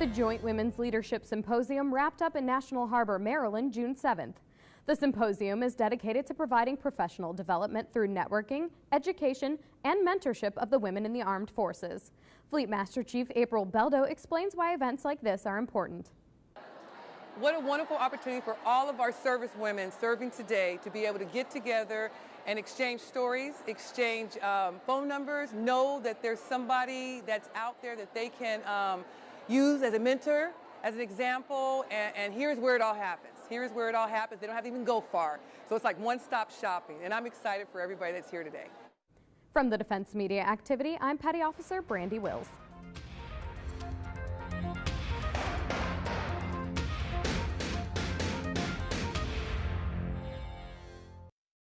The Joint Women's Leadership Symposium wrapped up in National Harbor, Maryland, June 7th. The symposium is dedicated to providing professional development through networking, education, and mentorship of the women in the armed forces. Fleet Master Chief April Beldo explains why events like this are important. What a wonderful opportunity for all of our service women serving today to be able to get together and exchange stories, exchange um, phone numbers, know that there's somebody that's out there that they can um, use as a mentor, as an example, and, and here's where it all happens. Here's where it all happens. They don't have to even go far. So it's like one-stop shopping, and I'm excited for everybody that's here today. From the Defense Media Activity, I'm Petty Officer Brandy Wills.